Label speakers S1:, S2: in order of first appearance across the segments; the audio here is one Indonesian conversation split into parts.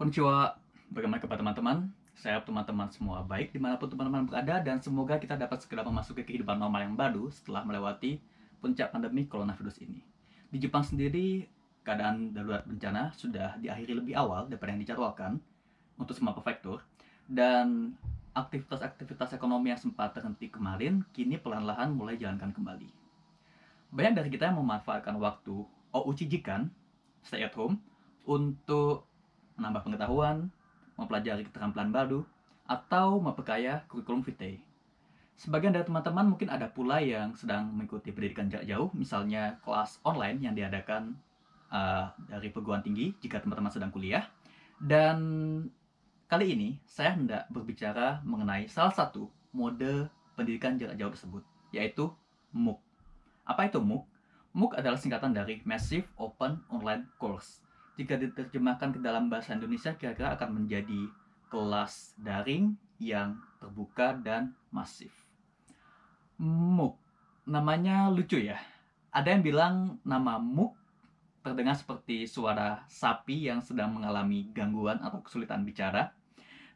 S1: Konnichiwa, bagaimana kabar teman-teman? Saya teman-teman semua baik di mana pun teman-teman berada dan semoga kita dapat segera memasuki kehidupan normal yang baru setelah melewati puncak pandemi coronavirus ini. Di Jepang sendiri, keadaan darurat bencana sudah diakhiri lebih awal daripada yang dijadwalkan untuk semua prefektur dan aktivitas-aktivitas ekonomi yang sempat terhenti kemarin kini perlahan-lahan mulai jalankan kembali. Banyak dari kita yang memanfaatkan waktu Ouchijikan, stay at home, untuk menambah pengetahuan, mempelajari keterampilan baru, atau memperkaya kurikulum vitae. Sebagian dari teman-teman mungkin ada pula yang sedang mengikuti pendidikan jarak jauh, misalnya kelas online yang diadakan uh, dari perguruan tinggi jika teman-teman sedang kuliah. Dan kali ini saya hendak berbicara mengenai salah satu mode pendidikan jarak jauh tersebut, yaitu MOOC. Apa itu MOOC? MOOC adalah singkatan dari Massive Open Online Course jika diterjemahkan ke dalam bahasa Indonesia kira-kira akan menjadi kelas daring yang terbuka dan masif. MOOC, namanya lucu ya. Ada yang bilang nama MOOC terdengar seperti suara sapi yang sedang mengalami gangguan atau kesulitan bicara.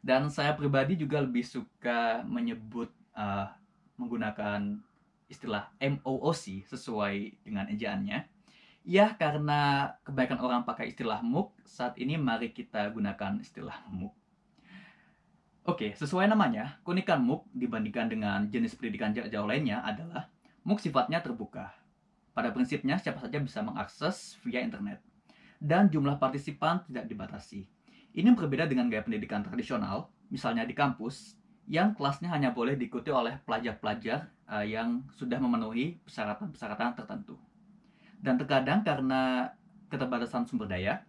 S1: Dan saya pribadi juga lebih suka menyebut uh, menggunakan istilah MOOC sesuai dengan ejaannya Ya, karena kebanyakan orang pakai istilah MOOC, saat ini mari kita gunakan istilah MOOC. Oke, sesuai namanya, keunikan MOOC dibandingkan dengan jenis pendidikan jarak jauh lainnya adalah MOOC sifatnya terbuka. Pada prinsipnya, siapa saja bisa mengakses via internet. Dan jumlah partisipan tidak dibatasi. Ini berbeda dengan gaya pendidikan tradisional, misalnya di kampus, yang kelasnya hanya boleh diikuti oleh pelajar-pelajar uh, yang sudah memenuhi persyaratan-persyaratan tertentu. Dan terkadang karena keterbatasan sumber daya,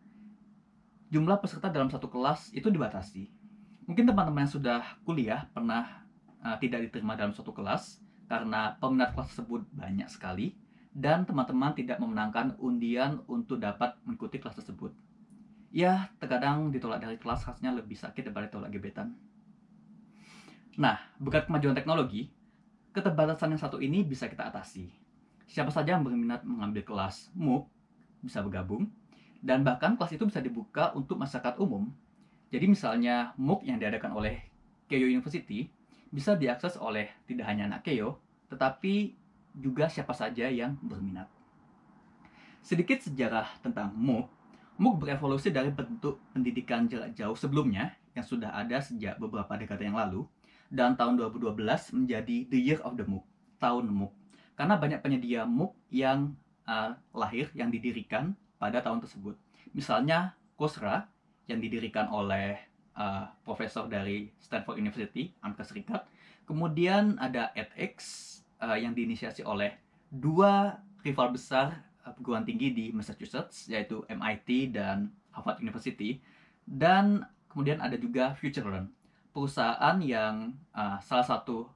S1: jumlah peserta dalam satu kelas itu dibatasi. Mungkin teman-teman yang sudah kuliah pernah uh, tidak diterima dalam suatu kelas karena peminat kelas tersebut banyak sekali dan teman-teman tidak memenangkan undian untuk dapat mengikuti kelas tersebut. Ya, terkadang ditolak dari kelas khasnya lebih sakit daripada ditolak gebetan. Nah, berkat kemajuan teknologi, keterbatasan yang satu ini bisa kita atasi. Siapa saja yang berminat mengambil kelas MOOC bisa bergabung dan bahkan kelas itu bisa dibuka untuk masyarakat umum. Jadi misalnya MOOC yang diadakan oleh Keio University bisa diakses oleh tidak hanya anak Keio, tetapi juga siapa saja yang berminat. Sedikit sejarah tentang MOOC. MOOC berevolusi dari bentuk pendidikan jarak jauh sebelumnya yang sudah ada sejak beberapa dekade yang lalu dan tahun 2012 menjadi the year of the MOOC, tahun MOOC karena banyak penyedia MOOC yang uh, lahir, yang didirikan pada tahun tersebut. Misalnya Coursera yang didirikan oleh uh, profesor dari Stanford University, Amerika Serikat. Kemudian ada edX uh, yang diinisiasi oleh dua rival besar perguruan tinggi di Massachusetts, yaitu MIT dan Harvard University. Dan kemudian ada juga FutureLearn, perusahaan yang uh, salah satu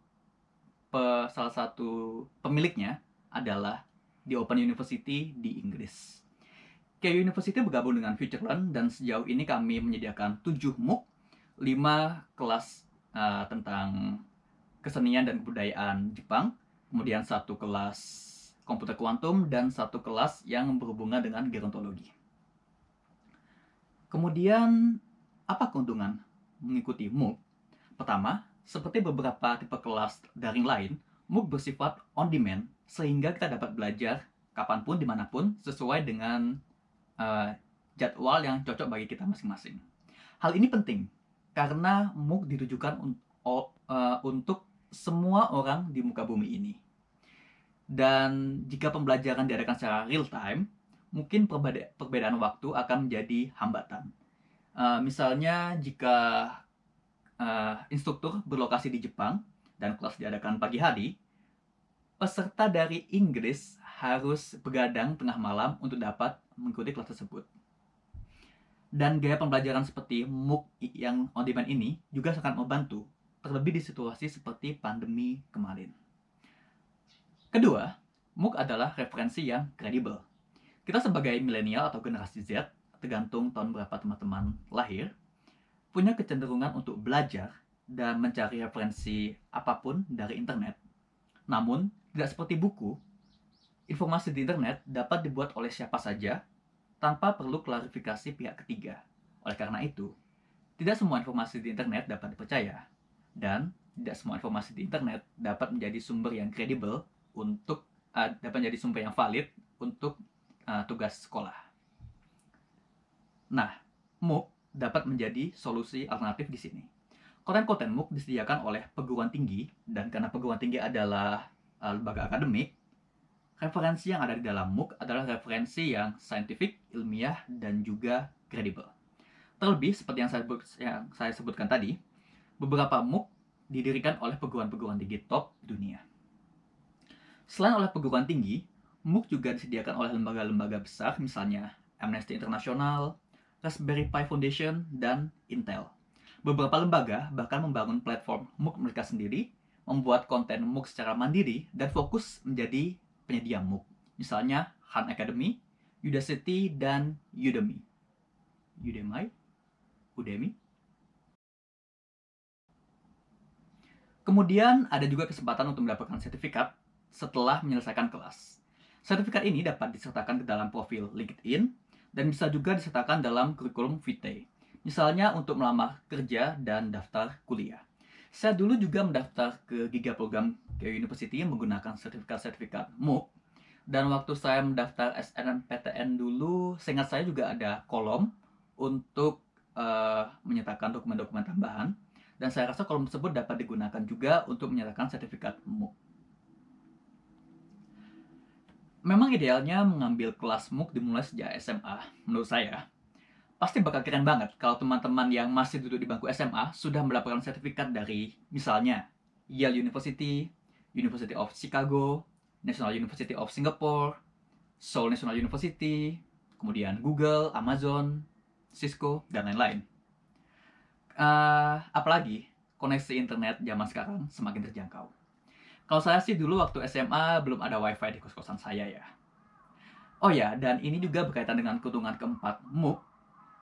S1: pe, salah satu pemiliknya adalah di Open University di Inggris. KU University bergabung dengan FutureLearn dan sejauh ini kami menyediakan 7 MOOC, 5 kelas uh, tentang kesenian dan kebudayaan Jepang, kemudian satu kelas komputer kuantum dan satu kelas yang berhubungan dengan gerontologi. Kemudian apa keuntungan mengikuti MOOC? Pertama, seperti beberapa tipe kelas daring lain, MOOC bersifat on demand sehingga kita dapat belajar kapan pun, di mana pun, sesuai dengan uh, jadwal yang cocok bagi kita masing-masing. Hal ini penting karena MOOC ditujukan un uh, untuk semua orang di muka bumi ini. Dan jika pembelajaran diadakan secara real time, mungkin perbedaan waktu akan menjadi hambatan. Uh, misalnya jika uh, instruktur berlokasi di Jepang dan kelas diadakan pagi hari, peserta dari Inggris harus begadang tengah malam untuk dapat mengikuti kelas tersebut. Dan gaya pembelajaran seperti MOOC yang on demand ini juga sangat membantu, terlebih di situasi seperti pandemi kemarin. Kedua, MOOC adalah referensi yang kredibel. Kita sebagai milenial atau generasi Z, tergantung tahun berapa teman-teman lahir, punya kecenderungan untuk belajar dan mencari referensi apa pun dari internet. Namun, tidak seperti buku, informasi di internet dapat dibuat oleh siapa saja tanpa perlu klarifikasi pihak ketiga. Oleh karena itu, Tidak semua informasi di internet dapat dipercaya, dan tidak semua informasi di internet dapat menjadi sumber yang kredibel untuk uh, dapat menjadi sumber yang valid untuk uh, tugas sekolah. Nah, MOOC dapat menjadi solusi alternatif di sini. Konten-konten MOOC disediakan oleh perguruan tinggi, dan karena perguruan tinggi adalah uh, lembaga akademik, referensi yang ada di dalam MOOC adalah referensi yang saintifik, ilmiah, dan juga kredibel. Terlebih, seperti yang saya, yang saya sebutkan tadi, beberapa MOOC didirikan oleh perguruan-perguruan tinggi top dunia. Selain oleh perguruan tinggi, MOOC juga disediakan oleh lembaga-lembaga besar, misalnya Amnesty International, Raspberry Pi Foundation, dan Intel. Beberapa lembaga bahkan membangun platform MOOC mereka sendiri, membuat konten MOOC secara mandiri, dan fokus menjadi penyedia MOOC. Misalnya Khan Academy, Udacity, dan Udemy. Udemy? Udemy? Kemudian ada juga kesempatan untuk mendapatkan sertifikat setelah menyelesaikan kelas. Sertifikat ini dapat disertakan ke dalam profil LinkedIn dan bisa juga disertakan dalam kurikulum vitae. Misalnya untuk melamar kerja dan daftar kuliah. Saya dulu juga mendaftar ke Giga Program ke University menggunakan sertifikat-sertifikat MOOC. Dan waktu saya mendaftar SNMPTN dulu, seingat saya juga ada kolom untuk uh, menyertakan dokumen-dokumen tambahan dan saya rasa kolom tersebut dapat digunakan juga untuk menyertakan sertifikat MOOC. Memang idealnya mengambil kelas MOOC dimulai sejak SMA, menurut saya. Pasti bakal keren banget kalau teman-teman yang masih duduk di bangku SMA sudah mendapatkan sertifikat dari misalnya Yale University, University of Chicago, National University of Singapore, Seoul National University, kemudian Google, Amazon, Cisco, dan lain-lain uh, apalagi koneksi internet zaman sekarang semakin terjangkau. Kalau saya sih dulu waktu SMA belum ada wifi di kos-kosan saya ya. Oh ya, dan ini juga berkaitan dengan keuntungan keempat MOOC.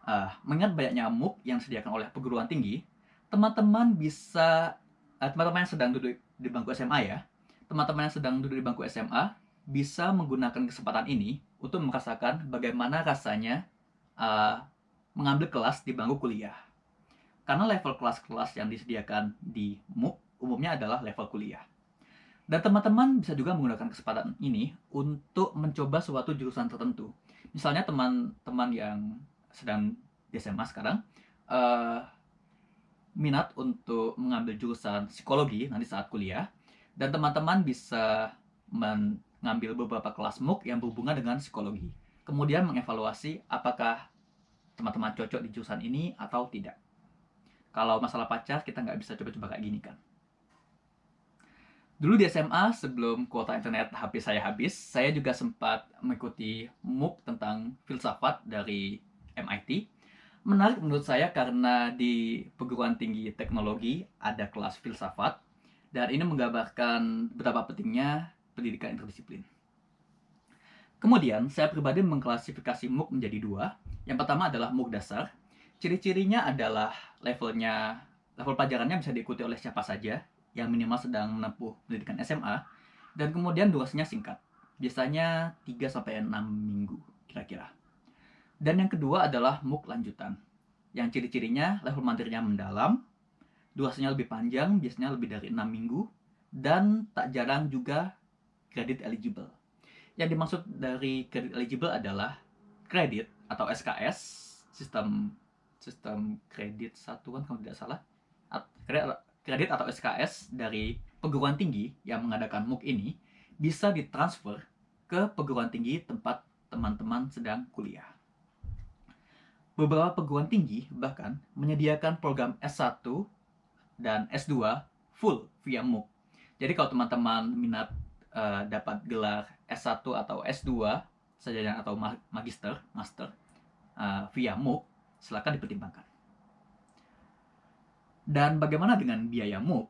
S1: Uh, mengingat banyaknya MOOC yang disediakan oleh perguruan tinggi, teman-teman bisa, uh, teman-teman yang sedang duduk di bangku SMA ya, teman-teman yang sedang duduk di bangku SMA bisa menggunakan kesempatan ini untuk merasakan bagaimana rasanya uh, mengambil kelas di bangku kuliah. Karena level kelas-kelas yang disediakan di MOOC umumnya adalah level kuliah. Dan teman-teman bisa juga menggunakan kesempatan ini untuk mencoba suatu jurusan tertentu. Misalnya teman-teman yang sedang di SMA sekarang, uh, minat untuk mengambil jurusan psikologi nanti saat kuliah, dan teman-teman bisa mengambil beberapa kelas MOOC yang berhubungan dengan psikologi. Kemudian mengevaluasi apakah teman-teman cocok di jurusan ini atau tidak kalau masalah pacar kita nggak bisa coba-coba kayak gini kan Dulu di SMA, sebelum kuota internet HP saya habis, saya juga sempat mengikuti MOOC tentang filsafat dari MIT. Menarik menurut saya karena di perguruan tinggi teknologi ada kelas filsafat, dan ini menggambarkan betapa pentingnya pendidikan interdisiplin. Kemudian, saya pribadi mengklasifikasi MOOC menjadi dua. Yang pertama adalah MOOC dasar, Ciri-cirinya adalah levelnya level pelajarannya bisa diikuti oleh siapa saja yang minimal sedang menempuh pendidikan SMA dan kemudian durasinya singkat. Biasanya 3 sampai 6 minggu kira-kira. Dan yang kedua adalah MOOC lanjutan. Yang ciri-cirinya level materinya mendalam, durasinya lebih panjang, biasanya lebih dari 6 minggu, dan tak jarang juga kredit eligible. Yang dimaksud dari kredit eligible adalah kredit atau SKS, sistem sistem kredit satuan kalau tidak salah kredit atau SKS dari perguruan tinggi yang mengadakan MOOC ini bisa ditransfer ke perguruan tinggi tempat teman-teman sedang kuliah. Beberapa perguruan tinggi bahkan menyediakan program S1 dan S2 full via MOOC. Jadi kalau teman-teman minat uh, dapat gelar S1 atau S2 saja atau magister, master uh, via MOOC, silakan dipertimbangkan. Dan bagaimana dengan biaya MOOC?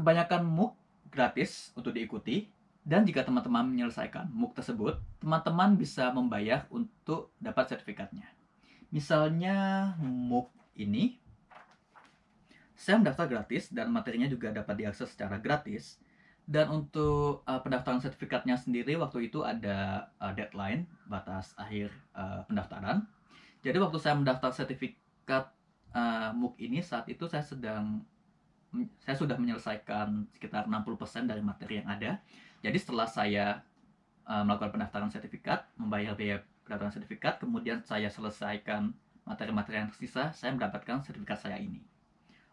S1: Kebanyakan MOOC gratis untuk diikuti, dan jika teman-teman menyelesaikan MOOC tersebut, teman-teman bisa membayar untuk dapat sertifikatnya. Misalnya MOOC ini, saya mendaftar gratis dan materinya juga dapat diakses secara gratis. Dan untuk uh, pendaftaran sertifikatnya sendiri waktu itu ada uh, deadline batas akhir uh, pendaftaran jadi waktu saya mendaftar sertifikat uh, MOOC ini saat itu saya sedang saya sudah menyelesaikan sekitar 60% dari materi yang ada. Jadi setelah saya uh, melakukan pendaftaran sertifikat, membayar biaya pendaftaran sertifikat, kemudian saya selesaikan materi-materi yang tersisa, saya mendapatkan sertifikat saya ini.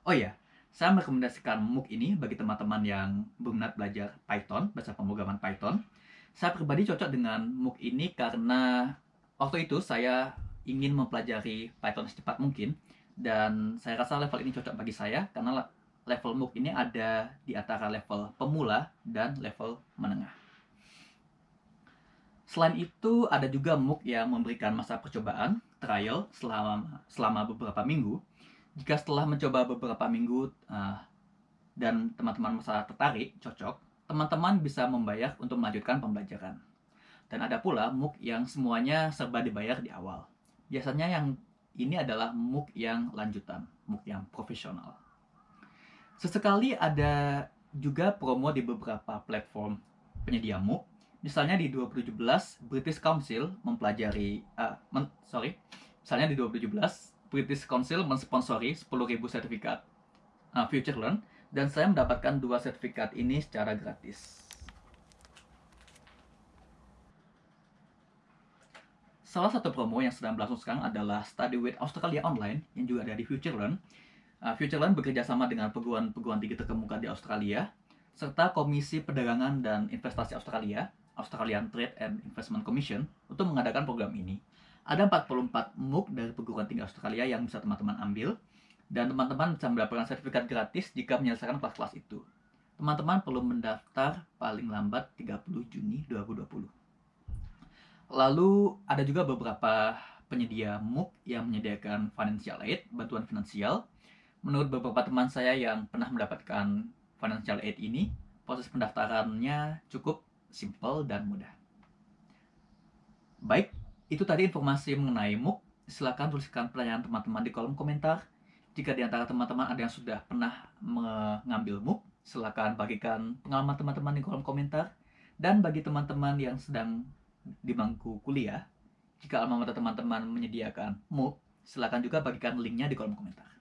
S1: Oh iya, saya merekomendasikan MOOC ini bagi teman-teman yang berminat belajar Python, bahasa pemrograman Python. Saya pribadi cocok dengan MOOC ini karena waktu itu saya ingin mempelajari Python secepat mungkin dan saya rasa level ini cocok bagi saya karena level MOOC ini ada di antara level pemula dan level menengah. Selain itu, ada juga MOOC yang memberikan masa percobaan, trial, selama, selama beberapa minggu. Jika setelah mencoba beberapa minggu uh, dan teman-teman masa tertarik, cocok, teman-teman bisa membayar untuk melanjutkan pembelajaran. Dan ada pula MOOC yang semuanya serba dibayar di awal. Biasanya yang ini adalah MOOC yang lanjutan, MOOC yang profesional. Sesekali ada juga promo di beberapa platform penyedia MOOC. Misalnya di 2017 British Council mempelajari uh, men, sorry, misalnya di 2017 British Council mensponsori 10.000 sertifikat uh, Future Learn dan saya mendapatkan dua sertifikat ini secara gratis. Salah satu promo yang sedang berlangsung sekarang adalah Study with Australia Online yang juga ada di FutureLearn. Uh, FutureLearn bekerja sama dengan perguruan-perguruan tinggi terkemuka di Australia serta Komisi Perdagangan dan Investasi Australia, Australian Trade and Investment Commission, untuk mengadakan program ini. Ada 44 MOOC dari perguruan tinggi Australia yang bisa teman-teman ambil, dan teman-teman bisa mendapatkan sertifikat gratis jika menyelesaikan kelas-kelas itu. Teman-teman perlu mendaftar paling lambat 30 Juni 2020. Lalu ada juga beberapa penyedia MOOC yang menyediakan financial aid, bantuan finansial. Menurut beberapa teman saya yang pernah mendapatkan financial aid ini, proses pendaftarannya cukup simple dan mudah. Baik, itu tadi informasi mengenai MOOC. Silakan tuliskan pertanyaan teman-teman di kolom komentar. Jika di antara teman-teman ada yang sudah pernah mengambil MOOC, silakan bagikan pengalaman teman-teman di kolom komentar. Dan bagi teman-teman yang sedang di bangku kuliah, jika alma mater teman-teman menyediakan MOOC, silakan juga bagikan linknya di kolom komentar.